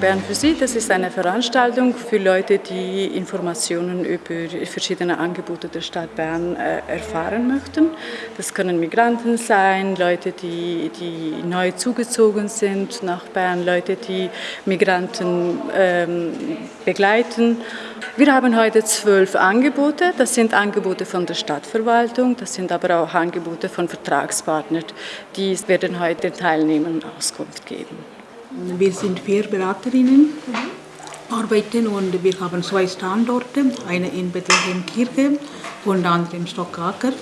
Bern für Sie, das ist eine Veranstaltung für Leute, die Informationen über verschiedene Angebote der Stadt Bern äh, erfahren möchten. Das können Migranten sein, Leute, die, die neu zugezogen sind nach Bern, Leute, die Migranten ähm, begleiten. Wir haben heute zwölf Angebote. Das sind Angebote von der Stadtverwaltung, das sind aber auch Angebote von Vertragspartnern. Die werden heute den Teilnehmern Auskunft geben. Wir sind vier Beraterinnen, arbeiten und wir haben zwei Standorte, eine in Bethlehem-Kirche und andere in Stockaker.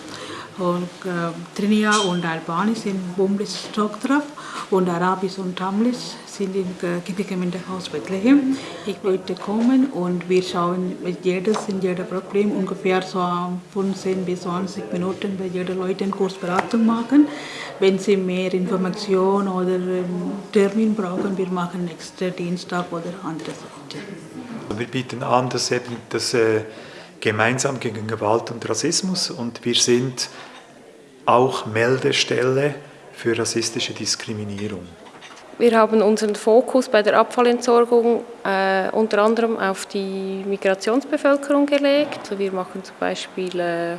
Und, äh, Trinia und Albanisch sind Bundesstock drauf und Arabisch und Tamlisch sind im Kirchengemeindehaus Bethlehem. Ich wollte kommen und wir schauen jedes in jedem Problem ungefähr so 15 bis 20 Minuten bei jeder Leute eine Kursberatung machen. Wenn Sie mehr Informationen oder Termin brauchen, wir machen nächsten Dienstag oder andere Seite. Wir bieten an, dass eben das äh, gemeinsam gegen Gewalt und Rassismus und wir sind auch Meldestelle für rassistische Diskriminierung. Wir haben unseren Fokus bei der Abfallentsorgung äh, unter anderem auf die Migrationsbevölkerung gelegt. Wir machen zum Beispiel äh,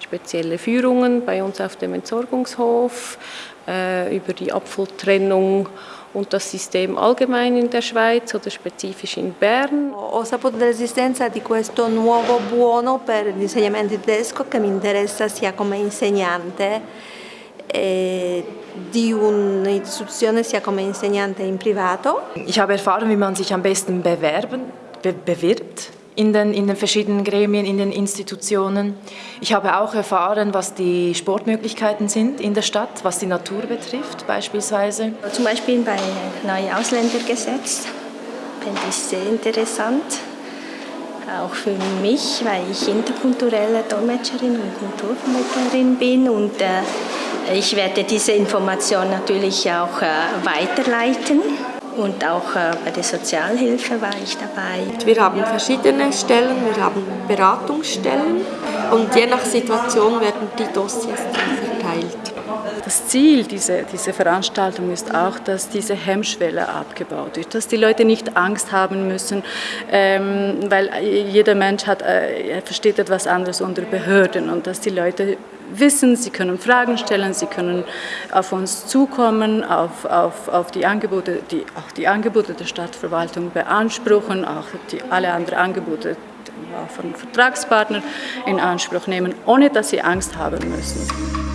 spezielle Führungen bei uns auf dem Entsorgungshof äh, über die Abfalltrennung und das System allgemein in der Schweiz oder spezifisch in Bern. Ho saputo dell'esistenza di questo nuovo buono per l'insegnamento tedesco che mi interessa sia come insegnante eh, di un'istituzione sia come insegnante in privato. Ich habe erfahren, wie man sich am besten bewerben, be bewirbt in den, in den verschiedenen Gremien, in den Institutionen. Ich habe auch erfahren, was die Sportmöglichkeiten sind in der Stadt, was die Natur betrifft beispielsweise. Zum Beispiel bei neuen Ausländergesetz finde ich sehr interessant. Auch für mich, weil ich interkulturelle Dolmetscherin und Kulturvermittlerin bin und äh, ich werde diese Information natürlich auch äh, weiterleiten und auch äh, bei der Sozialhilfe war ich dabei. Wir haben verschiedene Stellen, wir haben Beratungsstellen und je nach Situation werden die Dossiers verteilt. Das Ziel dieser, dieser Veranstaltung ist auch, dass diese Hemmschwelle abgebaut wird, dass die Leute nicht Angst haben müssen, ähm, weil jeder Mensch hat, äh, versteht etwas anderes unter Behörden und dass die Leute wissen, sie können Fragen stellen, sie können auf uns zukommen, auf, auf, auf die Angebote, die, auch die Angebote der Stadtverwaltung beanspruchen, auch die, alle anderen Angebote von Vertragspartnern in Anspruch nehmen, ohne dass sie Angst haben müssen.